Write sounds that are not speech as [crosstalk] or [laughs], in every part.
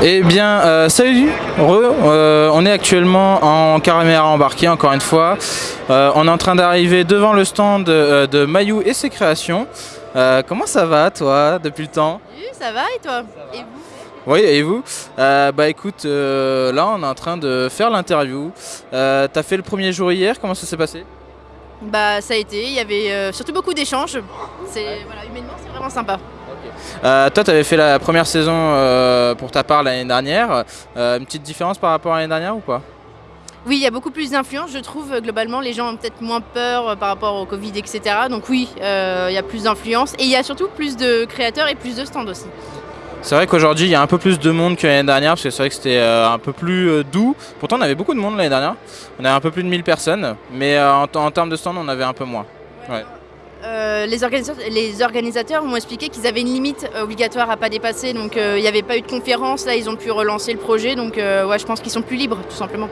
Eh bien, euh, salut, re, euh, on est actuellement en caméra embarquée encore une fois. Euh, on est en train d'arriver devant le stand euh, de Mayou et ses créations. Comment ça va toi depuis le temps? Oui, ça va et toi? Et vous? Oui, et vous? Bah écoute, là on est en train de faire l'interview. T'as fait le premier jour hier, comment ça s'est passé? Bah ça a été, il y avait surtout beaucoup d'échanges. C'est voilà, humainement c'est vraiment sympa. Euh, Toi, tu avais fait la première saison euh, pour ta part l'année dernière. Euh, une petite différence par rapport à l'année dernière ou pas? Oui, il y a beaucoup plus d'influence, je trouve. Globalement, les gens ont peut-être moins peur par rapport au Covid, etc. Donc oui, il y a plus d'influence et il y a surtout plus de créateurs et plus de stands aussi. C'est vrai qu'aujourd'hui, il y a un peu plus de monde que l'année dernière, parce que c'est vrai que c'était euh, un peu plus euh, doux. Pourtant, on avait beaucoup de monde l'année dernière. On avait un peu plus de 1000 personnes, mais euh, en, en termes de stand, on avait un peu moins. Ouais. Euh, les, organisateurs, les organisateurs m'ont expliqué qu'ils avaient une limite euh, obligatoire à pas dépasser, donc euh, il n'y avait pas eu de conférence. Là, ils ont pu relancer le projet, donc euh, ouais, je pense qu'ils sont plus libres, tout simplement.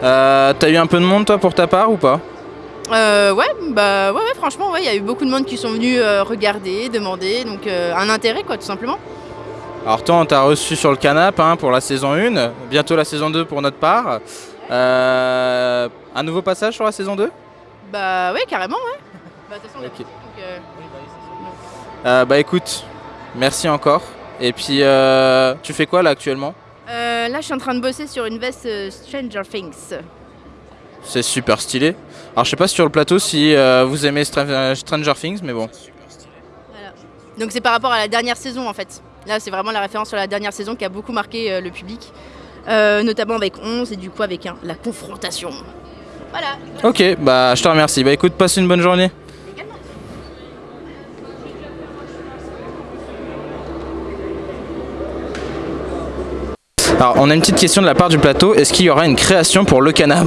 T'as eu un peu de monde, toi, pour ta part, ou pas? Ouais, bah ouais, ouais, franchement, ouais, il y a eu beaucoup de monde qui sont venus regarder, demander, donc un intérêt quoi, tout simplement. Alors toi, on t'a reçu sur le canap hein, pour la saison 1, bientôt la saison 2 pour notre part. Un nouveau passage sur la saison 2 Bah ouais, carrément, ouais. Bah de toute façon, on est Ok. parti, donc, euh, Euh, Bah écoute, merci encore. Et puis, euh, tu fais quoi là actuellement? Euh, là, je suis en train de bosser sur une veste euh, Stranger Things. C'est super stylé. Alors je sais pas sur le plateau si vous aimez Stra- Stranger Things, mais bon. Voilà. Donc c'est par rapport à la dernière saison en fait. Là, c'est vraiment la référence sur la dernière saison qui a beaucoup marqué le public, Euh, notamment avec 11 et du coup avec un, la confrontation. Voilà. Ok, bah je te remercie. Bah écoute, passe une bonne journée. Alors on a une petite question de la part du plateau. Est-ce qu'il y aura une création pour le canap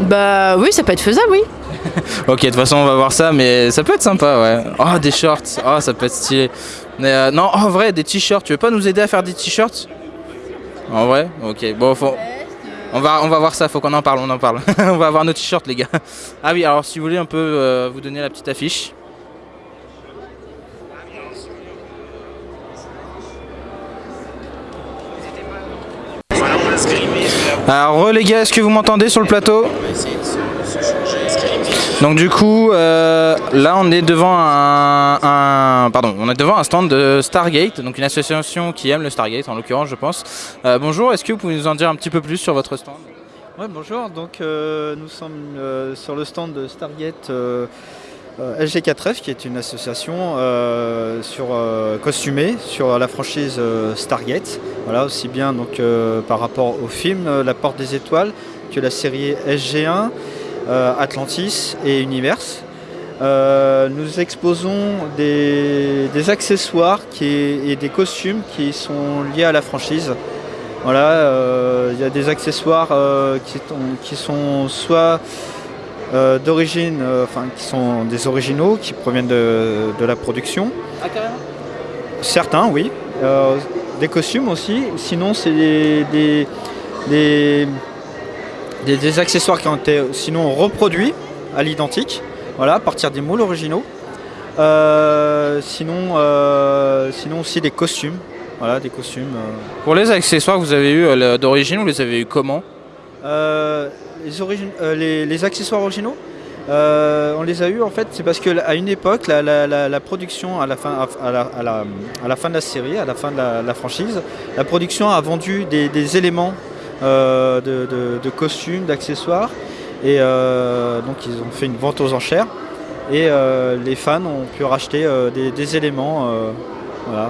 Bah oui, ça peut être faisable, oui. [laughs] Ok, de toute façon on va voir ça, mais ça peut être sympa, ouais. Oh des shorts, oh ça peut être stylé. Mais euh, non, en vrai, des t-shirts. Tu veux pas nous aider à faire des t-shirts? En vrai? Ok, bon, faut... on va, on va voir ça, faut qu'on en parle, on en parle. [laughs] on va avoir nos t-shirts, les gars. Ah oui, alors si vous voulez, on peut euh, vous donner la petite affiche. Alors, re, les gars, est-ce que vous m'entendez sur le plateau? Donc du coup, euh, là on est devant un, un- pardon, on est devant un stand de Stargate, donc une association qui aime le Stargate en l'occurrence, je pense. Euh, bonjour, est-ce que vous pouvez nous en dire un petit peu plus sur votre stand? Ouais, bonjour, donc euh, nous sommes euh, sur le stand de Stargate euh, euh, SG4F qui est une association euh, sur, euh, costumée sur la franchise Stargate. Voilà, aussi bien donc, par rapport au film La Porte des Étoiles que la série SG1, euh, Atlantis et Universe. Nous exposons des, accessoires qui, et des costumes qui sont liés à la franchise. Voilà, il y a des accessoires qui, qui sont soit euh, d'origine, euh, enfin qui sont des originaux, qui proviennent de, de la production. Ah carrément Certains, oui. Euh, des costumes aussi. Sinon, c'est des, des, des, des- des accessoires qui ont été sinon reproduits à l'identique, voilà, à partir des moules originaux. Euh, sinon, euh, sinon aussi des costumes. Voilà, des costumes. euh. Pour les accessoires que vous avez eu d'origine, vous les avez eu comment? Euh, euh, les, les accessoires originaux, euh, on les a eus en fait, c'est parce qu'à une époque, la, production, à la, fin, à, la, fin de la série, à la fin de la, franchise, la production a vendu des, éléments euh, de, costumes, d'accessoires, et donc ils ont fait une vente aux enchères, et les fans ont pu racheter des éléments. Euh, voilà.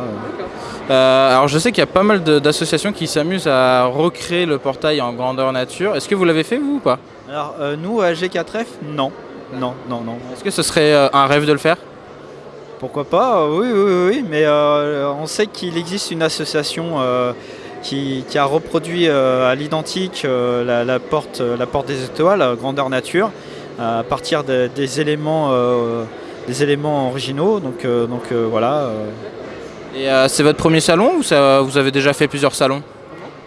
Euh, Alors je sais qu'il y a pas mal d'associations qui s'amusent à recréer le portail en grandeur nature. Est-ce que vous l'avez fait vous ou pas? Alors euh, nous, à G4F, non. Non, non, non. Est-ce que ce serait euh, un rêve de le faire? Pourquoi pas? Oui, oui, oui, oui, mais on sait qu'il existe une association qui, qui a reproduit à l'identique la, la porte, la porte des étoiles, grandeur nature, à partir de- des, éléments, des éléments originaux. Donc, donc voilà. Et euh, c'est votre premier salon ou ça, vous avez déjà fait plusieurs salons?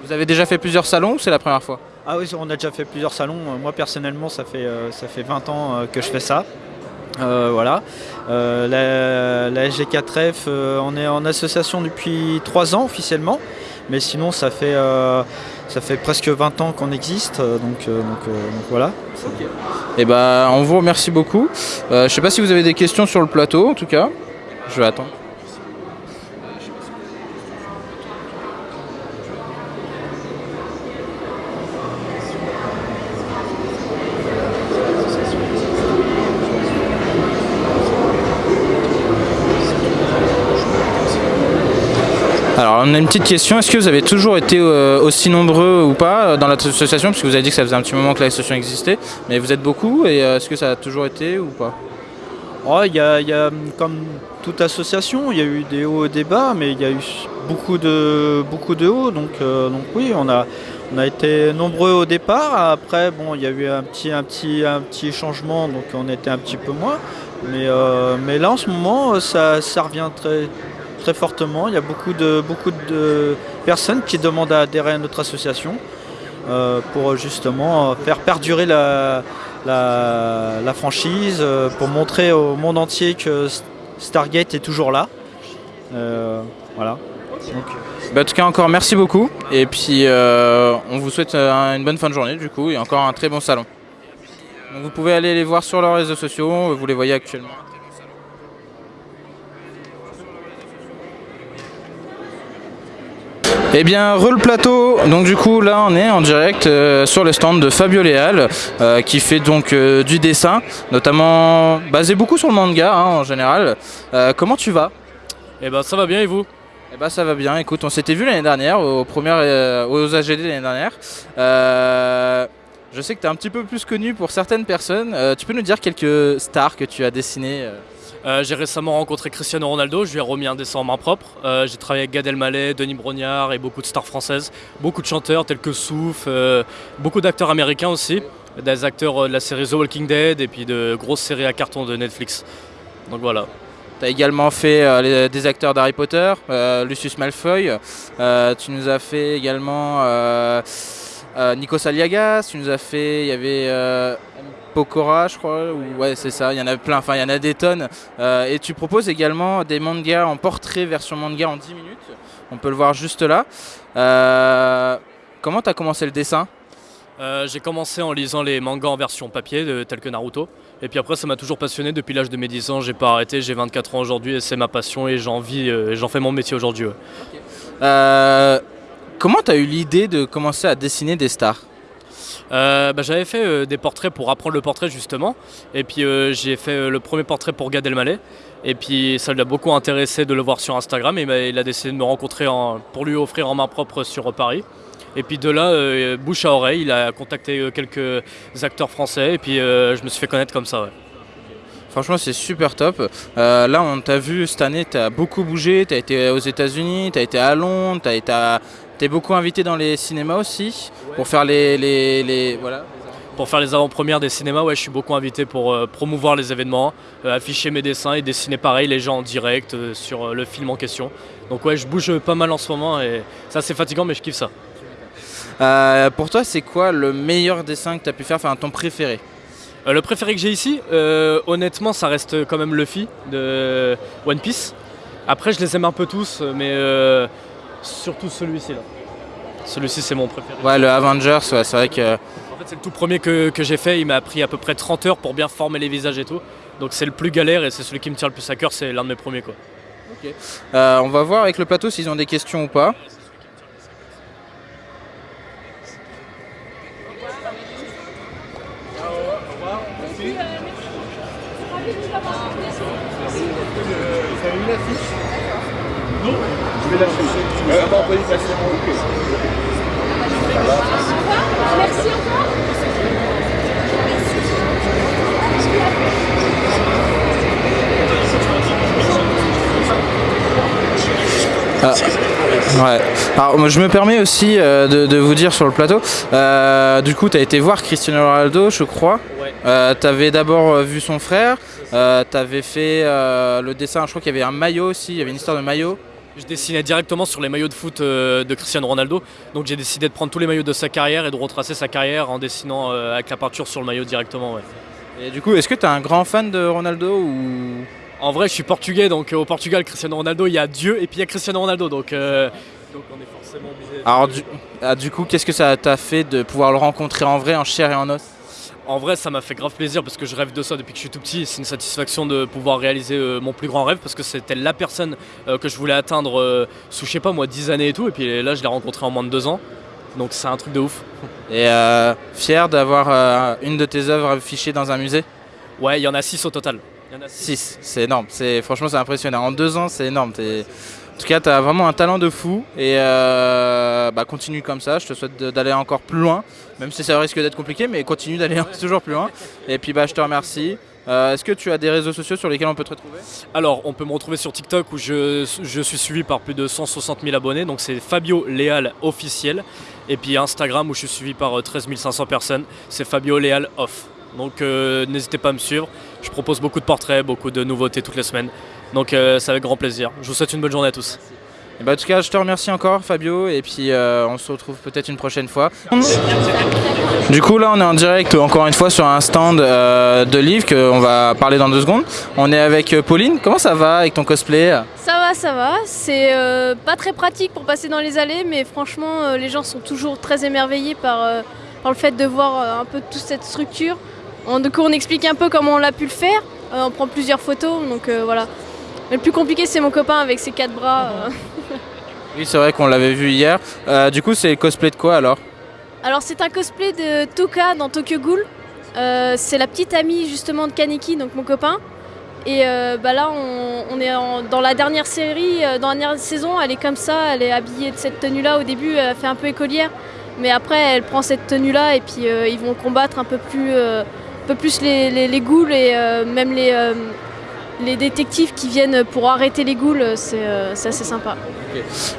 Vous avez déjà fait plusieurs salons ou c'est la première fois? Ah oui, on a déjà fait plusieurs salons. Euh, Moi personnellement, ça fait, euh, ça fait 20 ans que je fais ça. Euh, voilà. Euh, la, la SG4F, euh, on est en association depuis 3 ans officiellement. Mais sinon, ça fait, ça fait presque 20 ans qu'on existe, donc, donc, donc voilà. Et bah, on vous remercie beaucoup. Je sais pas si vous avez des questions sur le plateau, en tout cas. Je vais attendre. Alors on a une petite question, est-ce que vous avez toujours été euh, aussi nombreux ou pas euh, dans l'association? Parce que vous avez dit que ça faisait un petit moment que l'association existait, mais vous êtes beaucoup et euh, est-ce que ça a toujours été ou pas? Oh, Il y, a, y a, comme toute association, il y a eu des hauts et des bas, mais il y a eu beaucoup de, beaucoup de hauts. Donc, donc oui, on a, on a été nombreux au départ. Après, bon, il y a eu un petit, un petit, un petit changement, donc on était un petit peu moins. Mais, mais là, en ce moment, ça, ça revient très, très fortement. Il y a beaucoup de, beaucoup de personnes qui demandent à adhérer à notre association euh, pour justement faire perdurer la, la, franchise, euh, pour montrer au monde entier que Stargate est toujours là. Euh, voilà. Donc, Bah, En tout cas encore merci beaucoup et puis on vous souhaite une bonne fin de journée du coup et encore un très bon salon. Vous pouvez aller les voir sur leurs réseaux sociaux, vous les voyez actuellement. Eh bien, re le plateau. Donc du coup, là, on est en direct euh, sur le stand de Fabio Léal, euh, qui fait donc euh, du dessin, notamment basé beaucoup sur le manga hein, en général. Comment tu vas? Eh ben ça va bien et vous? Eh ben ça va bien. Écoute, on s'était vu l'année dernière aux premières, aux AGD l'année dernière. Je sais que tu es un petit peu plus connu pour certaines personnes. Tu peux nous dire quelques stars que tu as dessinées euh J'ai récemment rencontré Cristiano Ronaldo, je lui ai remis un dessin en main propre. Euh, J'ai travaillé avec Gad Elmaleh, Denis Brognard et beaucoup de stars françaises. Beaucoup de chanteurs tels que Souf, euh, beaucoup d'acteurs américains aussi. Des acteurs de la série The Walking Dead et puis de grosses séries à carton de Netflix. Donc voilà. Tu as également fait des acteurs d'Harry Potter, Lucius Malfoy. Tu nous as fait également euh, euh, Nikos Aliagas. Tu nous as fait, il y avait Pokora, je crois. Ou, ouais, c'est ça. Il y en a plein. Enfin, il y en a des tonnes. Euh, et tu proposes également des mangas en portrait version manga en 10 minutes. On peut le voir juste là. Euh, comment tu as commencé le dessin? Euh, J'ai commencé en lisant les mangas en version papier, de- tels que Naruto. Et puis après, ça m'a toujours passionné depuis l'âge de mes 10 ans. J'ai pas arrêté, j'ai 24 ans aujourd'hui et c'est ma passion et j'en vis euh, et j'en fais mon métier aujourd'hui. ouais. Euh, Comment tu as eu l'idée de commencer à dessiner des stars? Bah, J'avais fait euh, des portraits pour apprendre le portrait justement. Et puis euh, j'ai fait euh, le premier portrait pour Gad Elmaleh. Et puis ça l'a beaucoup intéressé de le voir sur Instagram. Et il m'a- il a décidé de me rencontrer en- pour lui offrir en main propre sur euh, Paris. Et puis de là, euh, bouche à oreille, il a contacté euh, quelques acteurs français. Et puis euh, je me suis fait connaître comme ça. ouais. Franchement, c'est super top. Euh, là, on t'a vu cette année, tu as beaucoup bougé. Tu as été aux États-Unis, tu as été à Londres, tu as été à- t'es beaucoup invité dans les cinémas aussi pour faire les. les, les- voilà. Pour faire les avant-premières des cinémas, ouais, je suis beaucoup invité pour euh, promouvoir les événements, euh, afficher mes dessins et dessiner pareil les gens en direct euh, sur le film en question. Donc ouais, je bouge pas mal en ce moment et ça c'est fatigant mais je kiffe ça. Pour toi, c'est quoi le meilleur dessin que tu as pu faire, enfin ton préféré? Le préféré que j'ai ici, honnêtement, ça reste quand même Luffy de One Piece. Après, je les aime un peu tous, mais surtout celui-ci là. Celui-ci, c'est mon préféré. Ouais, le Avengers, ouais, c'est vrai que. En fait, c'est le tout premier que, que j'ai fait. Il m'a pris à peu près 30 heures pour bien former les visages et tout. Donc, c'est le plus galère et c'est celui qui me tient le plus à cœur. C'est l'un de mes premiers quoi. Euh, on va voir avec le plateau s'ils ont des questions ou pas. Ouais. Alors je me permets aussi euh, de, de vous dire sur le plateau, euh, du coup tu as été voir Cristiano Ronaldo je crois. Ouais. Euh, tu avais d'abord vu son frère, tu avais fait le dessin, je crois qu'il y avait un maillot aussi, il y avait une histoire de maillot. Je dessinais directement sur les maillots de foot euh, de Cristiano Ronaldo. Donc, j'ai décidé de prendre tous les maillots de sa carrière et de retracer sa carrière en dessinant euh, avec la peinture sur le maillot directement. ouais. Et du coup est-ce que tu es un grand fan de Ronaldo ou... En vrai, je suis portugais, donc euh, au Portugal, Cristiano Ronaldo, il y a Dieu et puis il y a Cristiano Ronaldo. Donc, euh, donc on est forcément obligé. Alors du, ah, du coup, qu'est-ce que ça t'a fait de pouvoir le rencontrer en vrai, en chair et en os? En vrai, ça m'a fait grave plaisir parce que je rêve de ça depuis que je suis tout petit. C'est une satisfaction de pouvoir réaliser euh, mon plus grand rêve parce que c'était la personne euh, que je voulais atteindre euh, sous, je sais pas moi, 10 années et tout. Et puis là, je l'ai rencontré en moins de 2 ans. Donc c'est un truc de ouf. [laughs] Et fier d'avoir une de tes œuvres affichées dans un musée? Ouais, il y en a 6 au total. Il y en a six. 6, c'est énorme. C'est, franchement, c'est impressionnant. En deux ans, c'est énorme. En tout cas, tu as vraiment un talent de fou. Et euh, bah, continue comme ça. Je te souhaite d'aller encore plus loin. Même si ça risque d'être compliqué, mais continue d'aller [laughs] toujours plus loin. Et puis, bah, je te remercie. Euh, Est-ce que tu as des réseaux sociaux sur lesquels on peut te retrouver? Alors, on peut me retrouver sur TikTok où je, suis suivi par plus de 160 000 abonnés. Donc c'est Fabio Léal officiel. Et puis Instagram où je suis suivi par euh, 13 500 personnes. C'est Fabio Léal off. Donc euh, n'hésitez pas à me suivre. Je propose beaucoup de portraits, beaucoup de nouveautés toutes les semaines. Donc euh, c'est avec grand plaisir. Je vous souhaite une bonne journée à tous. Et bah, En tout cas, je te remercie encore, Fabio. Et puis, euh, on se retrouve peut-être une prochaine fois. Du coup, là, on est en direct, encore une fois, sur un stand euh, de livres qu'on va parler dans deux secondes. On est avec euh, Pauline. Comment ça va avec ton cosplay? Ça va, ça va. C'est euh, pas très pratique pour passer dans les allées, mais franchement, euh, les gens sont toujours très émerveillés par, euh, par le fait de voir euh, un peu toute cette structure. Du coup, on explique un peu comment on l'a pu le faire. Euh, on prend plusieurs photos, donc euh, voilà. Le plus compliqué, c'est mon copain avec ses quatre bras. euh. [laughs] Oui, c'est vrai qu'on l'avait vu hier. Euh, du coup, c'est le cosplay de quoi alors? Alors, c'est un cosplay de Toka dans Tokyo Ghoul. Euh, c'est la petite amie justement de Kaneki, donc mon copain. Et euh, bah là, on, on est en- dans la dernière série, dans la dernière saison, elle est comme ça, elle est habillée de cette tenue-là. Au début, elle fait un peu écolière, mais après, elle prend cette tenue-là et puis ils vont combattre un peu plus, un peu plus les, les, les ghouls et même les, les détectives qui viennent pour arrêter les ghouls. C'est euh, c'est assez sympa.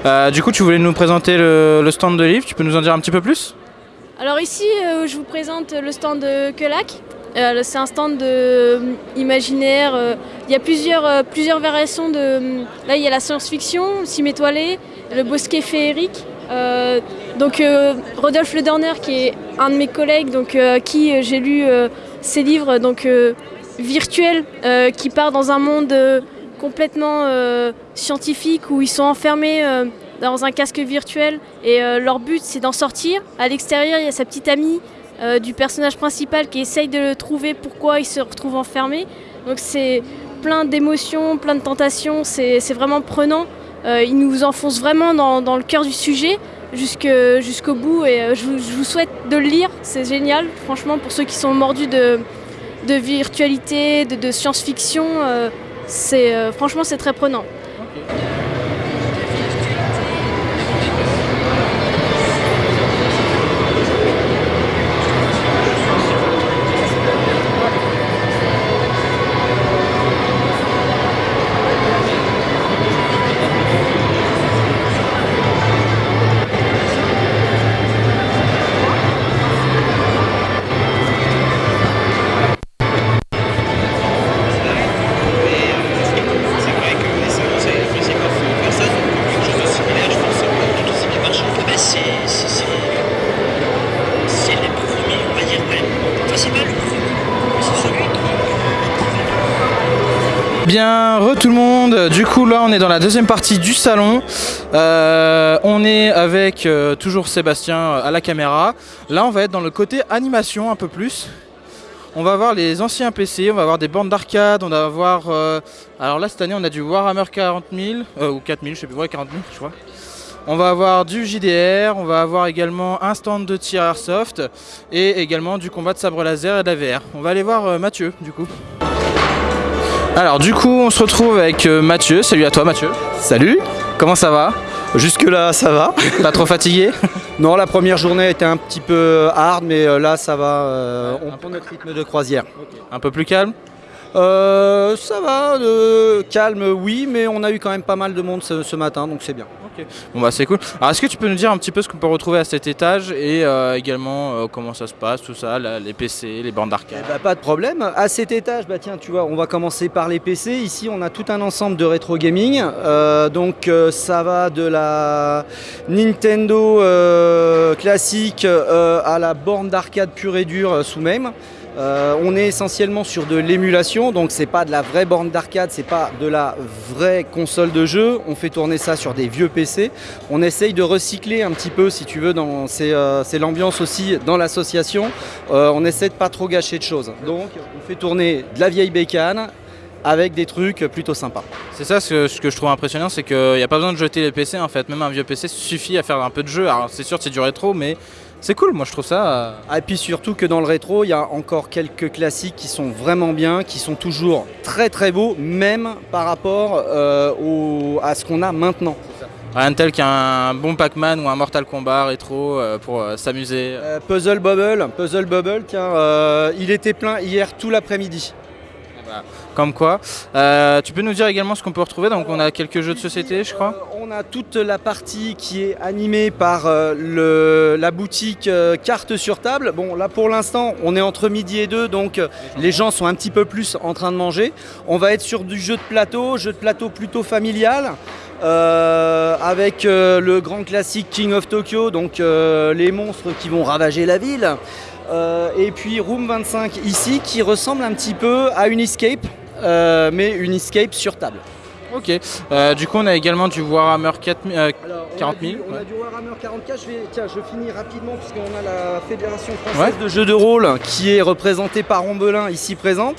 Euh, Du coup, tu voulais nous présenter le, le stand de livres. Tu peux nous en dire un petit peu plus? Alors ici, euh, je vous présente le stand de Kelak. Euh, c'est un stand de imaginaire. Il y a plusieurs, plusieurs variations de. Là, il y a la science-fiction, le cime étoilé, le bosquet féerique. Donc Rodolphe Lederner, qui est un de mes collègues, donc à qui j'ai lu ses livres, donc virtuels, euh, qui part dans un monde euh, complètement euh, scientifique où ils sont enfermés dans un casque virtuel et leur but c'est d'en sortir. À l'extérieur, il y a sa petite amie du personnage principal qui essaye de le trouver pourquoi il se retrouve enfermé. Donc c'est plein d'émotions, plein de tentations, c'est vraiment prenant. Il nous enfonce vraiment dans, dans le cœur du sujet jusqu'au bout et je vous souhaite de le lire, c'est génial. Franchement, pour ceux qui sont mordus de, de virtualité, de, science-fiction, euh, euh, franchement c'est très prenant. On est dans la deuxième partie du salon. Euh, on est avec euh, toujours Sébastien euh, à la caméra. Là, on va être dans le côté animation un peu plus. On va voir les anciens PC, on va voir des bornes d'arcade, on va voir. euh, alors là, cette année, on a du Warhammer 40 000 euh, ou 4000, je sais plus, ouais, 40 000, je crois. On va avoir du JDR, on va avoir également un stand de tir airsoft et également du combat de sabre laser et de. On va aller voir Mathieu, du coup. Alors du coup on se retrouve avec euh, Mathieu, salut à toi Mathieu. Salut, Comment ça va? Jusque là ça va. Pas trop fatigué? [laughs] Non, la première journée était un petit peu hard, mais euh, là ça va. euh, on prend notre rythme de croisière. Un peu plus calme? Euh, ça va, euh, calme, oui, mais on a eu quand même pas mal de monde ce, ce matin, donc c'est bien. Bon bah c'est cool. Alors est-ce que tu peux nous dire un petit peu ce qu'on peut retrouver à cet étage et euh, également euh, comment ça se passe, tout ça, les PC, les bornes Eh d'arcade bah, pas de problème. À cet étage, bah tiens, tu vois, on va commencer par les PC. Ici, on a tout un ensemble de rétro gaming. Euh, donc, ça va de la Nintendo classique à la borne d'arcade pure et dure sous même. Euh, on est essentiellement sur de l'émulation, donc c'est pas de la vraie borne d'arcade, c'est pas de la vraie console de jeu. On fait tourner ça sur des vieux PC. On essaye de recycler un petit peu, si tu veux, c'est euh, l'ambiance aussi dans l'association. Euh, on essaie de pas trop gâcher de choses. Donc on fait tourner de la vieille bécane avec des trucs plutôt sympas. C'est ça ce que, ce que je trouve impressionnant, c'est qu'il n'y a pas besoin de jeter les PC en fait. Même un vieux PC suffit à faire un peu de jeu. Alors c'est sûr c'est du rétro, mais c'est cool. Moi je trouve ça. euh, Ah, Et puis surtout que dans le rétro, il y a encore quelques classiques qui sont vraiment bien, qui sont toujours très très beaux, même par rapport euh, au- à ce qu'on a maintenant. Rien de tel qu'un bon Pac-Man ou un Mortal Kombat rétro euh, pour euh, s'amuser. Puzzle Bubble, Puzzle Bubble, tiens, il était plein hier tout l'après-midi. Comme quoi. Euh, tu peux nous dire également ce qu'on peut retrouver Donc on a quelques jeux de société, je crois. Euh, on a toute la partie qui est animée par euh, la boutique euh, carte sur table. Bon, là pour l'instant, on est entre midi et deux, donc les gens sont un petit peu plus en train de manger. On va être sur du jeu de plateau, jeu de plateau plutôt familial. avec le grand classique King of Tokyo, donc les monstres qui vont ravager la ville. Euh, et puis Room 25 ici qui ressemble un petit peu à une escape, euh, mais une escape sur table. Ok. Euh, du coup on a également du Warhammer 4000. euh, Alors, on 40 a 000, du- On a du Warhammer 44. Je vais, tiens, je finis rapidement puisqu'on a la Fédération française Ouais. de jeux de rôle qui est représentée par Ombelin ici présente,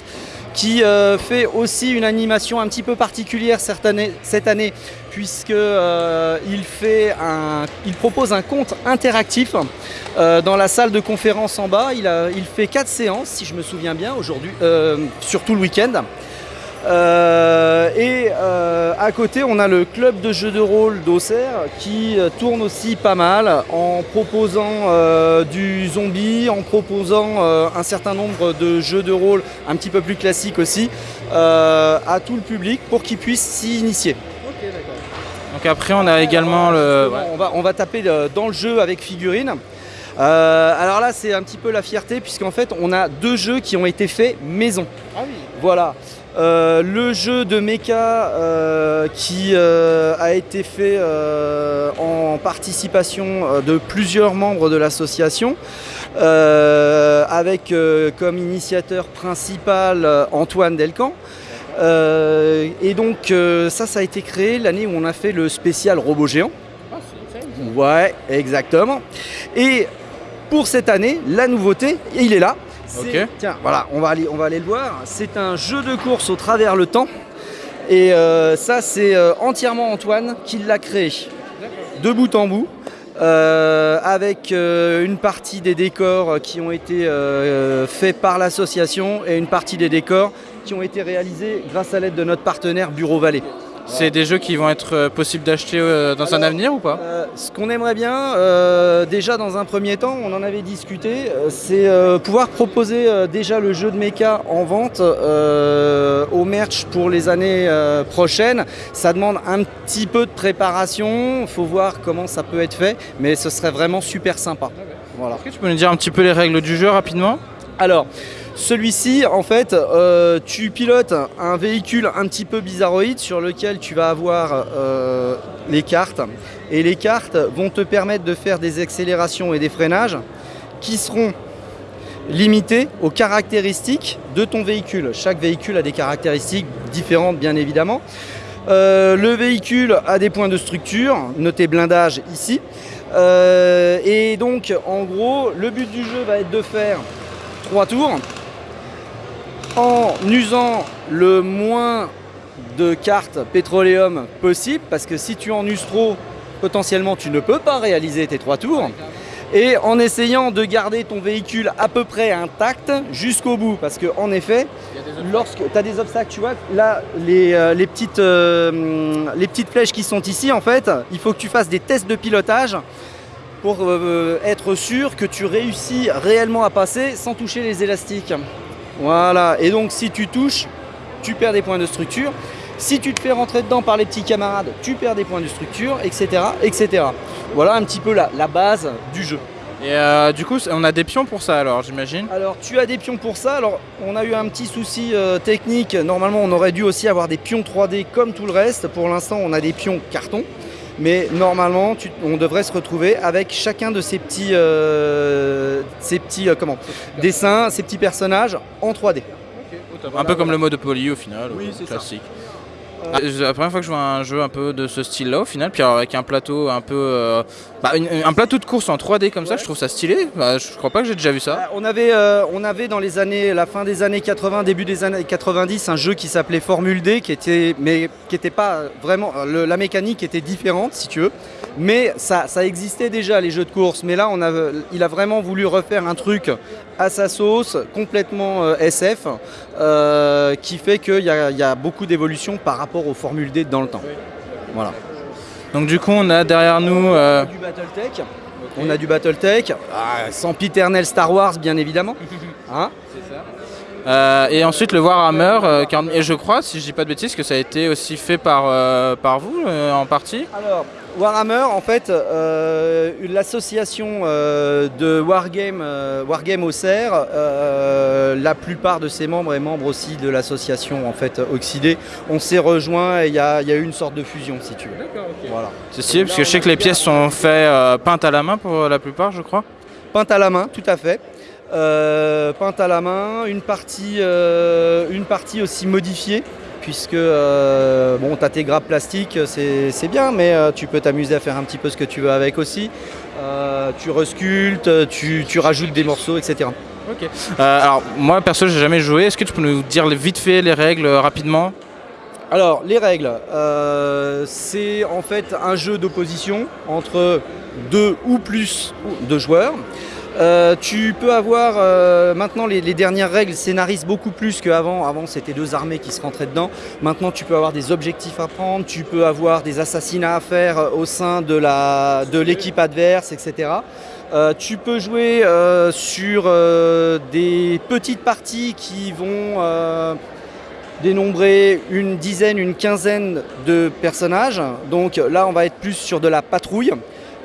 qui euh, fait aussi une animation un petit peu particulière cette année, cette euh, propose un compte interactif euh, dans la salle de conférence en bas. Il, il fait quatre séances, si je me souviens bien, aujourd'hui, euh, sur tout le week-end. Euh, et euh, à côté, on a le club de jeux de rôle d'Auxerre qui euh, tourne aussi pas mal en proposant euh, du zombie, en proposant euh, un certain nombre de jeux de rôle un petit peu plus classiques aussi euh, à tout le public pour qu'ils puissent s'y initier. Donc après on a également le. On, va, on va taper dans le jeu avec figurines. Euh, alors là, c'est un petit peu la fierté puisqu'en fait, on a deux jeux qui ont été faits maison. Voilà. Euh, le jeu de mecha euh, qui euh, a été fait en participation de plusieurs membres de l'association, avec comme initiateur principal Antoine Delcan. Et donc ça, ça a été créé l'année où on a fait le spécial robot géant. Ouais, exactement. Et pour cette année, la nouveauté, il est là. Tiens, voilà, on va, aller, on va aller le voir. C'est un jeu de course au travers le temps. Et euh, ça, c'est euh, entièrement Antoine qui l'a créé. De bout en bout. euh, avec une partie des décors qui ont été faits par l'association et une partie des décors qui ont été réalisés grâce à l'aide de notre partenaire Bureau Vallée. C'est des jeux qui vont être euh, possibles d'acheter euh, dans un avenir ou pas Euh, ce qu'on aimerait bien, déjà dans un premier temps, on en avait discuté, c'est pouvoir proposer déjà le jeu de mecha en vente au merch pour les années prochaines. Ça demande un petit peu de préparation, il faut voir comment ça peut être fait, mais ce serait vraiment super sympa. Voilà. Est-ce que tu peux nous dire un petit peu les règles du jeu rapidement? Alors, celui-ci, en fait, euh, tu pilotes un véhicule un petit peu bizarroïde sur lequel tu vas avoir euh, les cartes. Et les cartes vont te permettre de faire des accélérations et des freinages qui seront limités aux caractéristiques de ton véhicule. Chaque véhicule a des caractéristiques différentes, bien évidemment. Euh, le véhicule a des points de structure, notez blindage ici. Et donc, en gros, le but du jeu va être de faire trois tours en usant le moins de cartes pétroléum possible parce que si tu en uses trop, potentiellement tu ne peux pas réaliser tes trois tours. Et en essayant de garder ton véhicule à peu près intact jusqu'au bout parce que en effet, lorsque tu as des obstacles, tu vois, là les, euh, euh, les petites flèches qui sont ici en fait, il faut que tu fasses des tests de pilotage pour euh, être sûr que tu réussis réellement à passer sans toucher les élastiques. Voilà, et donc si tu touches, tu perds des points de structure. Si tu te fais rentrer dedans par les petits camarades, tu perds des points de structure, etc. etc. Voilà un petit peu la, la base du jeu. Et euh, du coup, on a des pions pour ça alors, j'imagine Alors tu as des pions pour ça, alors on a eu un petit souci euh, technique, normalement on aurait dû aussi avoir des pions 3D comme tout le reste, pour l'instant on a des pions carton. Mais normalement, tu- on devrait se retrouver avec chacun de ces petits, euh, ces petits euh, comment, dessins, ces petits personnages en 3D. Un peu comme le mode Poly au final, Oui, ça. Ah, C'est la première fois que je vois un jeu un peu de ce style-là au final, puis alors avec un plateau un peu, euh, bah, une- un plateau de course en 3D comme ça, je trouve ça stylé. Bah, je crois pas que j'ai déjà vu ça. Ah, On avait, euh, on avait dans les années, la fin des années 80, début des années 90, un jeu qui s'appelait Formule D, qui était, mais qui était pas vraiment, le- la mécanique était différente si tu veux, mais ça, ça existait déjà les jeux de course. Mais là, on a, il a vraiment voulu refaire un truc à sa sauce, complètement euh, SF, euh, qui fait qu'il y y a beaucoup d'évolution par rapport aux Formule D dans le temps. Voilà. Donc du coup, on a derrière nous. euh, du Battletech. On a du Battletech, ah, sans piternel Star Wars bien évidemment. [laughs] Hein euh, et ensuite le Warhammer, euh, 40 et je crois, si je dis pas de bêtises, que ça a été aussi fait par, par vous en partie? Alors, Warhammer, en fait, euh, l'association euh, de Wargame, euh, Wargame Auxerre, euh, la plupart de ses membres et membres aussi de l'association en fait Oxydé, on s'est rejoints et il y, a il y a eu une sorte de fusion si tu veux. Voilà. C'est stylé parce que je sais que les pièces sont faites euh, peintes à la main pour la plupart, je crois. Peinte à la main, tout à fait. Euh, peinte à la main, une partie, euh, une partie aussi modifiée, puisque euh, bon, tu as tes grappes plastiques, c'est bien, mais euh, tu peux t'amuser à faire un petit peu ce que tu veux avec aussi. Euh, tu resculptes, tu, tu rajoutes des morceaux, etc. Ok. Euh, alors moi perso, j'ai jamais joué. Est-ce que tu peux nous dire vite fait les règles rapidement? Alors, les règles, euh, c'est en fait un jeu d'opposition entre deux ou plus de joueurs. Euh, tu peux avoir euh, maintenant les, dernières règles scénarisent beaucoup plus qu'avant. Avant, c'était deux armées qui se rentraient dedans. Maintenant, tu peux avoir des objectifs à prendre, tu peux avoir des assassinats à faire euh, au sein de la de l'équipe adverse, etc. Tu peux jouer sur des petites parties qui vont dénombrer une dizaine, une quinzaine de personnages. Donc là, on va être plus sur de la patrouille.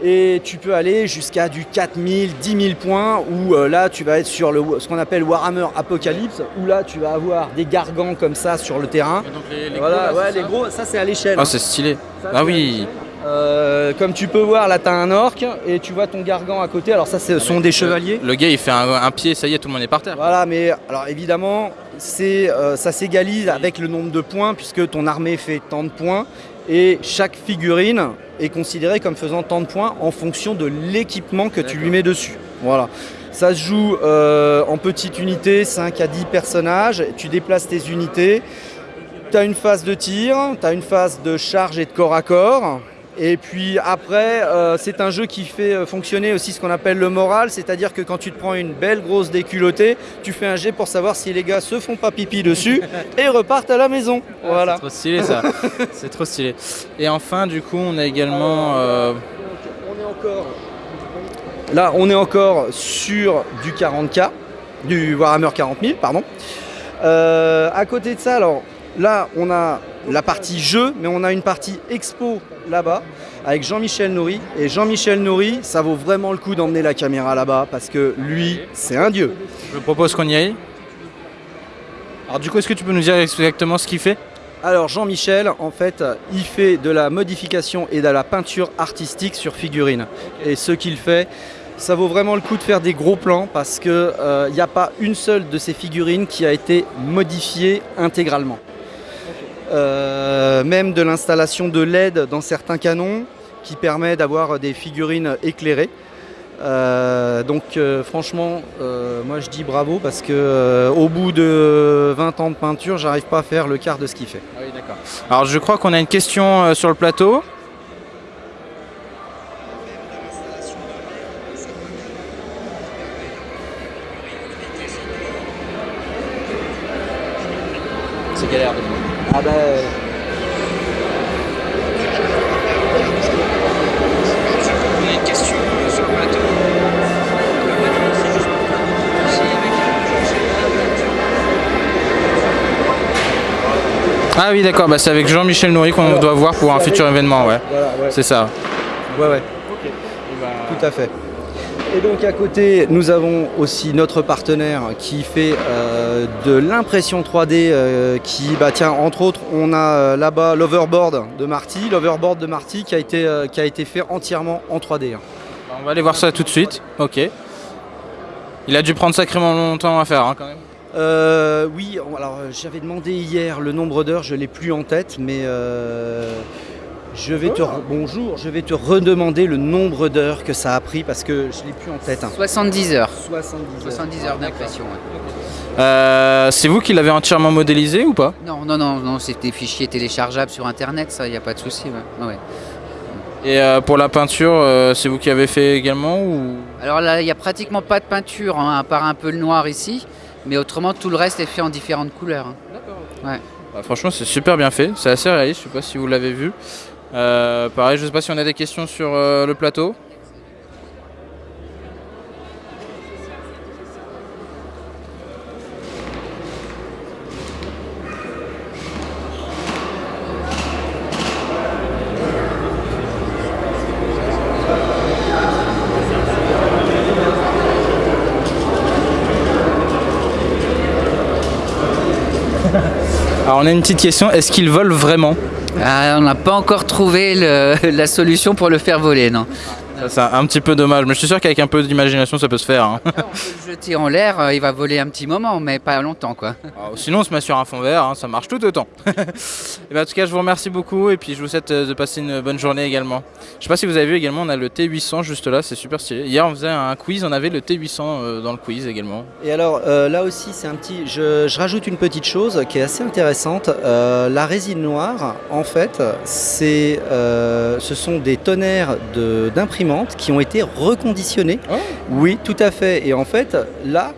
Et tu peux aller jusqu'à du 4000, 10 000 points, où euh, là tu vas être sur le, ce qu'on appelle Warhammer Apocalypse, où là tu vas avoir des gargants comme ça sur le terrain. voilà, ouais, les gros, ça c'est à l'échelle. Ah c'est stylé. Ça, Ah oui. Euh, comme tu peux voir, là tu as un orc et tu vois ton gargant à côté. Alors ça, ce sont des chevaliers. Le gars il fait un, un pied, ça y est, tout le monde est par terre. Voilà, mais alors évidemment, c'est, euh, ça s'égalise avec le nombre de points puisque ton armée fait tant de points et chaque figurine est considérée comme faisant tant de points en fonction de l'équipement que tu lui mets dessus. Voilà. Ça se joue euh, en petites unités, 5 à 10 personnages. Tu déplaces tes unités. Tu as une phase de tir, tu as une phase de charge et de corps à corps. Et puis après, euh, c'est un jeu qui fait euh, fonctionner aussi ce qu'on appelle le moral, c'est-à-dire que quand tu te prends une belle grosse déculottée, tu fais un jet pour savoir si les gars se font pas pipi dessus et repartent à la maison. Voilà. C'est trop stylé ça. [laughs] c'est trop stylé. Et enfin, du coup, on a également. euh, On est encore. Là, on est encore sur du 40K, du Warhammer 40 000, pardon. Euh, à côté de ça, alors là, on a la partie jeu, mais on a une partie expo là-bas avec Jean-Michel Nourri. Et Jean-Michel Nourri, ça vaut vraiment le coup d'emmener la caméra là-bas parce que lui, c'est un dieu. je propose qu'on y aille. Alors, du coup, est-ce que tu peux nous dire exactement ce qu'il fait? Alors Jean-Michel, en fait, il fait de la modification et de la peinture artistique sur figurines. Et ce qu'il fait, ça vaut vraiment le coup de faire des gros plans parce qu'il n'y a pas une seule de ces figurines qui a été modifiée intégralement. Euh, même de l'installation de LED dans certains canons qui permet d'avoir des figurines éclairées. Euh, donc euh, franchement, moi je dis bravo parce que au bout de 20 ans de peinture, j'arrive pas à faire le quart de ce qu'il fait. Ah. Alors, je crois qu'on a une question sur le plateau. Oui, d'accord. Bah, c'est avec Jean-Michel Nourri qu'on doit voir pour un futur événement, ouais. Voilà, ouais. C'est ça. Ouais, ouais. Tout à fait. Et donc à côté, nous avons aussi notre partenaire qui fait euh, de l'impression 3D, euh, qui, bah tiens, entre autres, on a euh, là-bas l'overboard de Marty, l'overboard de Marty qui a été, euh, qui a été fait entièrement en 3D. hein. On va aller voir ça tout de suite. Ok. Il a dû prendre sacrément longtemps à faire hein, quand même. Euh, oui, alors euh, j'avais demandé hier le nombre d'heures, je l'ai plus en tête, mais euh, je vais te re- bonjour, je vais te redemander le nombre d'heures que ça a pris parce que je l'ai plus en tête. hein. 70 heures. 70 heures. 70 heures d'impression. ouais. Euh, c'est vous qui l'avez entièrement modélisé ou pas? Non, non, non, non, c'est des fichiers téléchargeables sur internet, ça, il n'y a pas de souci. ouais. Ouais. Et euh, pour la peinture, euh, c'est vous qui avez fait également ou? Alors là, il n'y a pratiquement pas de peinture, hein, à part un peu le noir ici, mais autrement, tout le reste est fait en différentes couleurs. hein. Bah, Franchement, c'est super bien fait. C'est assez réaliste. Je sais pas si vous l'avez vu. Euh, pareil, je sais pas si on a des questions sur euh, le plateau. Alors, on a une petite question. Est-ce qu'ils volent vraiment? Ah, on n'a pas encore trouvé la solution pour le faire voler, non. C'est un petit peu dommage, mais je suis sûr qu'avec un peu d'imagination, ça peut se faire. hein. On peut le jeter en l'air, euh, il va voler un petit moment, mais pas longtemps, quoi. Alors, sinon, on se met sur un fond vert, hein, ça marche tout autant. [laughs] Et ben, en tout cas, je vous remercie beaucoup et puis je vous souhaite euh, de passer une bonne journée également. Je sais pas si vous avez vu également, on a le T800 juste là, c'est super stylé. Hier, on faisait un quiz, on avait le T800 euh, dans le quiz également. Et alors euh, là aussi, c'est un petit. Je, je rajoute une petite chose qui est assez intéressante. Euh, la résine noire, en fait, c'est, euh, ce sont des tonnerres de- qui ont été reconditionnées. Oh. Oui, tout à fait. Et en fait, là.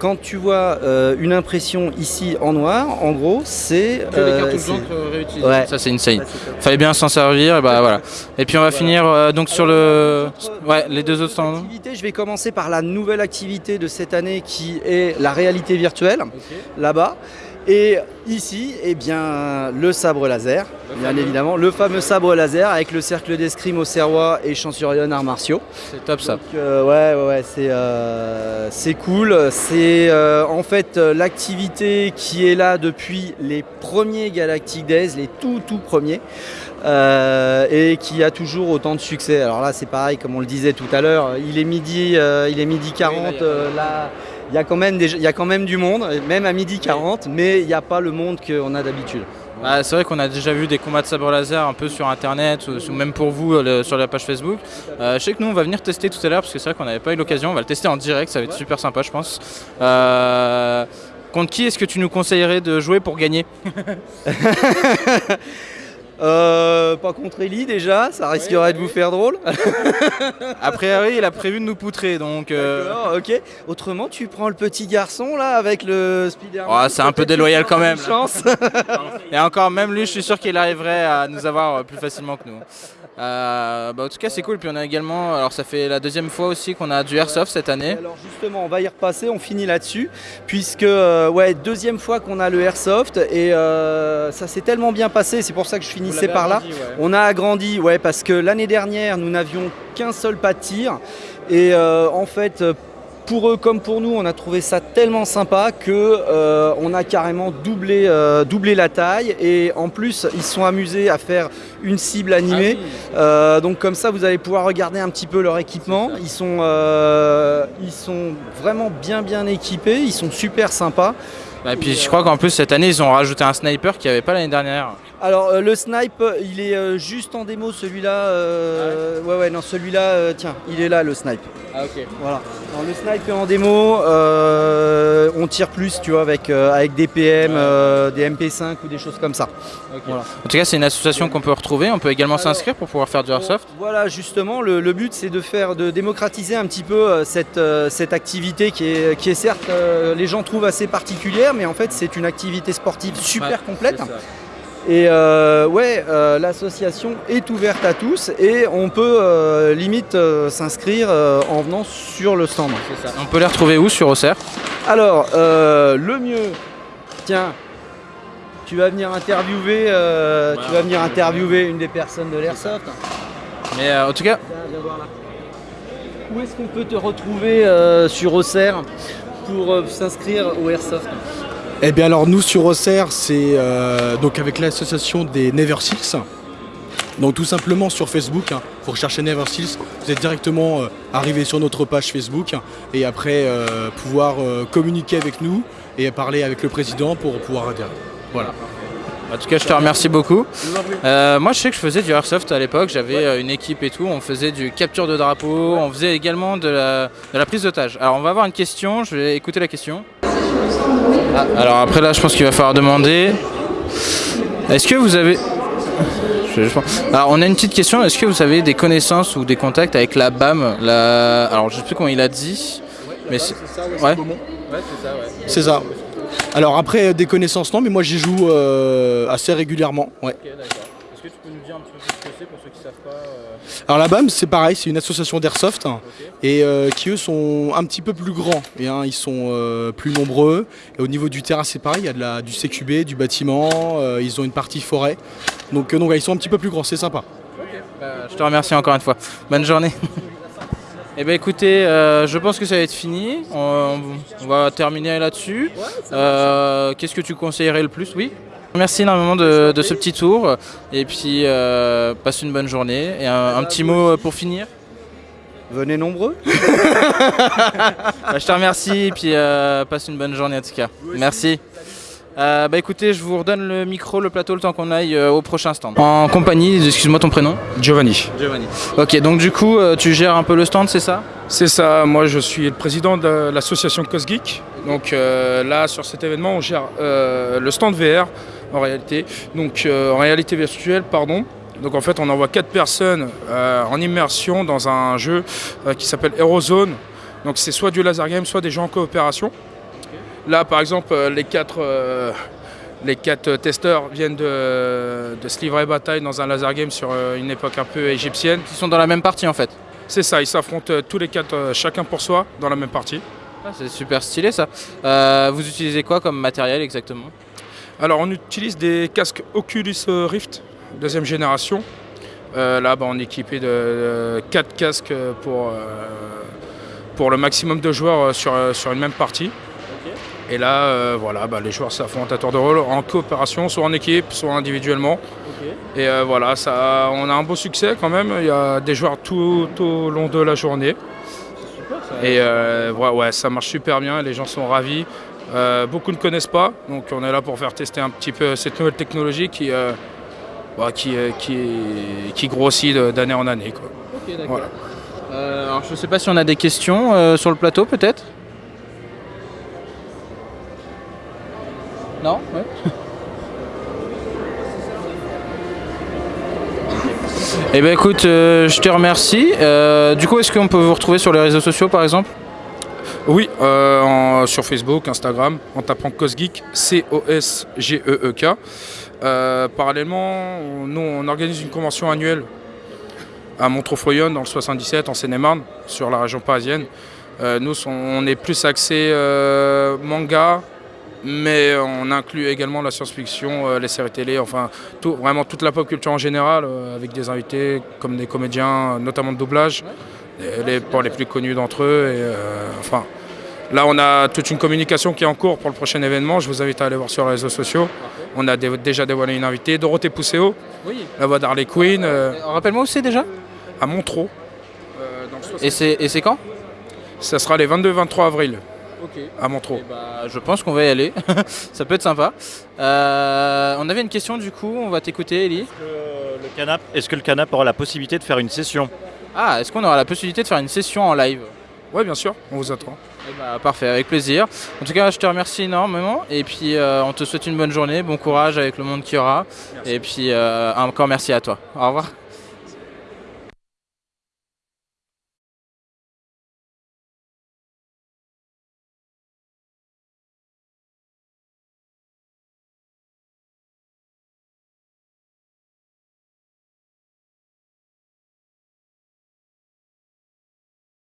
Quand tu vois euh, une impression ici en noir, en gros, c'est. euh, c'est- réutilisées. Ouais. Ça, c'est insane. Fallait bien s'en servir, et bah voilà. Et puis on va finir euh, donc sur le. Ouais, les deux autres stands. Je vais commencer par la nouvelle activité de cette année qui est la réalité virtuelle, là-bas. Et ici, eh bien, le sabre laser, bien évidemment, le fameux sabre laser avec le cercle d'escrime au Serrois et Champsurion arts martiaux. C'est top ça. Donc, euh, ouais, ouais, ouais, c'est euh, cool. C'est euh, en fait l'activité qui est là depuis les premiers Galactic Days, les tout tout premiers, et qui a toujours autant de succès. Alors là, c'est pareil, comme on le disait tout à l'heure, il est midi, il est midi 40. là, il y a euh, là, il y a quand même des- il y a quand même du monde, même à midi 40, mais il n'y a pas le monde qu'on a d'habitude. Bah, c'est vrai qu'on a déjà vu des combats de sabre laser un peu sur internet ou, même pour vous le- sur la page Facebook. Euh, je sais que nous on va venir tester tout à l'heure parce que c'est vrai qu'on n'avait pas eu l'occasion. On va le tester en direct, ça va être super sympa je pense. Euh, contre qui est-ce que tu nous conseillerais de jouer pour gagner? [laughs] Euh, pas contre Ellie déjà, ça risquerait de vous faire drôle. [laughs] A priori il a prévu de nous poutrer donc. euh, D'accord, ok. Autrement, tu prends le petit garçon là avec le Spider-Man. Oh, c'est un peu déloyal quand même. Chance. Et encore même lui je suis sûr qu'il arriverait à nous avoir euh, plus facilement que nous. Euh, bah, en tout cas c'est cool. Puis on a également, alors ça fait la deuxième fois aussi qu'on a du airsoft cette année. Alors justement, on va y repasser, on finit là-dessus, puisque euh, ouais, deuxième fois qu'on a le airsoft et euh, ça s'est tellement bien passé, c'est pour ça que je finissais par là. On a agrandi, ouais, parce que l'année dernière, nous n'avions qu'un seul pas de tir. Et euh, en fait, pour eux comme pour nous, on a trouvé ça tellement sympa que euh, on a carrément doublé, euh, doublé la taille. Et en plus, ils se sont amusés à faire une cible animée. Euh, donc comme ça, vous allez pouvoir regarder un petit peu leur équipement. Ils sont, euh, ils sont vraiment bien bien équipés. Ils sont super sympas. Bah, Et puis je crois qu'en plus cette année ils ont rajouté un sniper qu'il n'y avait pas l'année dernière. Alors euh, le snipe, il est euh, juste en démo celui-là. euh, ouais ouais non celui-là, euh, tiens, il est là le snipe. Ah ok. Voilà. Alors, le snipe est en démo. euh, on tire plus, tu vois, avec euh, avec des PM, euh, des MP5 ou des choses comme ça. Voilà. En tout cas c'est une association qu'on peut retrouver. On peut également s'inscrire pour pouvoir faire du airsoft. Voilà, justement, le, le but c'est de faire, de démocratiser un petit peu euh, cette, euh, cette activité qui est, qui est certes, euh, les gens trouvent assez particulière, mais en fait c'est une activité sportive super Ouais, complète. Et euh, ouais, euh, l'association est ouverte à tous et on peut euh, limite s'inscrire en venant sur le stand. On peut les retrouver où sur Auxerre? Alors, le mieux, tiens, tu vas venir interviewer, tu vas venir interviewer une des personnes de l'airsoft. Mais en tout cas, voir là. où est-ce qu'on peut te retrouver sur Auxerre pour s'inscrire au Airsoft? Eh bien alors nous sur Auxerre, c'est euh, donc avec l'association des Never Seals. Donc tout simplement sur Facebook, hein, vous recherchez Never Seals, vous êtes directement euh, arrivé sur notre page Facebook et après euh, pouvoir communiquer avec nous et parler avec le président pour pouvoir adhérer. Voilà. En tout cas, je te remercie beaucoup. Euh, moi, je sais que je faisais du airsoft à l'époque. J'avais une équipe et tout. On faisait du capture de drapeau. On faisait également de la, de la prise d'otage. Alors, on va avoir une question. Je vais écouter la question. Ah, alors après là, je pense qu'il va falloir demander. Est-ce que vous avez Alors, on a une petite question. Est-ce que vous avez des connaissances ou des contacts avec la BAM la... Alors, je sais plus comment il a dit. Mais c'est... Ouais. C'est ça. Alors après des connaissances non, mais moi j'y joue euh, assez régulièrement. Ouais que tu peux nous dire un petit peu plus ce que c'est pour ceux qui savent pas Alors la BAM c'est pareil, c'est une association d'airsoft hein, et euh, qui eux sont un petit peu plus grands. Et, hein, ils sont euh, plus nombreux. Et au niveau du terrain c'est pareil, il y a de la, du CQB, du bâtiment, euh, ils ont une partie forêt. Donc, euh, donc ouais, ils sont un petit peu plus grands, c'est sympa. Je te remercie encore une fois. Bonne journée. [laughs] Eh bien écoutez, euh, je pense que ça va être fini. On, on va terminer là-dessus. Euh, Qu'est-ce que tu conseillerais le plus? Oui? Merci énormément de, de ce petit tour. Et puis, euh, passe une bonne journée. Et un, un petit mot pour finir Venez nombreux. [laughs] [laughs] Bah, je te remercie et puis euh, passe une bonne journée en tout cas. Merci. Euh, bah écoutez, je vous redonne le micro, le plateau, le temps qu'on aille euh, au prochain stand. En compagnie, excuse-moi ton prénom Giovanni. Giovanni. Ok, donc du coup, euh, tu gères un peu le stand, c'est ça? C'est ça, moi je suis le président de l'association Cosgeek. Donc euh, là, sur cet événement, on gère euh, le stand VR en réalité. Donc euh, en réalité virtuelle, pardon. Donc en fait, on envoie quatre personnes euh, en immersion dans un jeu euh, qui s'appelle Aerozone. Donc c'est soit du laser game, soit des jeux en coopération. Là, par exemple, les quatre, les quatre testeurs viennent de, de se livrer bataille dans un laser game sur une époque un peu égyptienne. Ils sont dans la même partie en fait C'est ça, ils s'affrontent tous les quatre, chacun pour soi, dans la même partie. Ah, C'est super stylé ça. Euh, vous utilisez quoi comme matériel exactement? Alors, on utilise des casques Oculus Rift, deuxième génération. Euh, là, bah, on est équipé de, de quatre casques pour, euh, pour le maximum de joueurs euh, sur, sur une même partie. Et là, euh, voilà, bah, les joueurs s'affrontent à tour de rôle en coopération, soit en équipe, soit individuellement. Et voilà, ça, on a un beau succès quand même. Il y a des joueurs tout, tout au long de la journée. Et ouais, ouais, ça marche super bien, les gens sont ravis. Euh, beaucoup ne connaissent pas, donc on est là pour faire tester un petit peu cette nouvelle technologie qui, euh, bah, qui, euh, qui, qui grossit d'année en année. Quoi. Voilà. Euh, alors je sais pas si on a des questions sur le plateau peut-être? Non? Ouais. [laughs] Eh ben écoute, je te remercie. Du coup, est-ce qu'on peut vous retrouver sur les réseaux sociaux par exemple? Oui, euh, sur Facebook, Instagram, en tapant Cosgeek, C-O-S-G-E-E-K. Euh, parallèlement, nous, on organise une convention annuelle à Montreux-Froyonne, dans le 77, en Seine-et-Marne, sur la région parisienne. Euh, nous, on est plus axé manga, mais on inclut également la science-fiction, les séries télé, enfin, tout, vraiment toute la pop culture en général, avec des invités comme des comédiens, notamment de doublage, les, plus connus d'entre eux. Là, on a toute une communication qui est en cours pour le prochain événement. Je vous invite à aller voir sur les réseaux sociaux. On a dé- déjà dévoilé une invitée, Dorothée Pousseau, Oui. la voix d'Harley Quinn, euh, Rappelle-moi où c'est déjà? À Montreux. euh, dans le 60. Et c'est quand? Ça sera les 22-23 avril à Montreux. Bah, je pense qu'on va y aller. [laughs] Ça peut être sympa. Euh, on avait une question du coup, on va t'écouter Ellie. Le, le canap, est-ce que le canap aura la possibilité de faire une session? Ah, est-ce qu'on aura la possibilité de faire une session en live? Oui, bien sûr, on vous attend. Eh bah, parfait, avec plaisir. En tout cas, je te remercie énormément et puis euh, on te souhaite une bonne journée, bon courage avec le monde qu'il y aura. Et puis euh, encore merci à toi. Au revoir.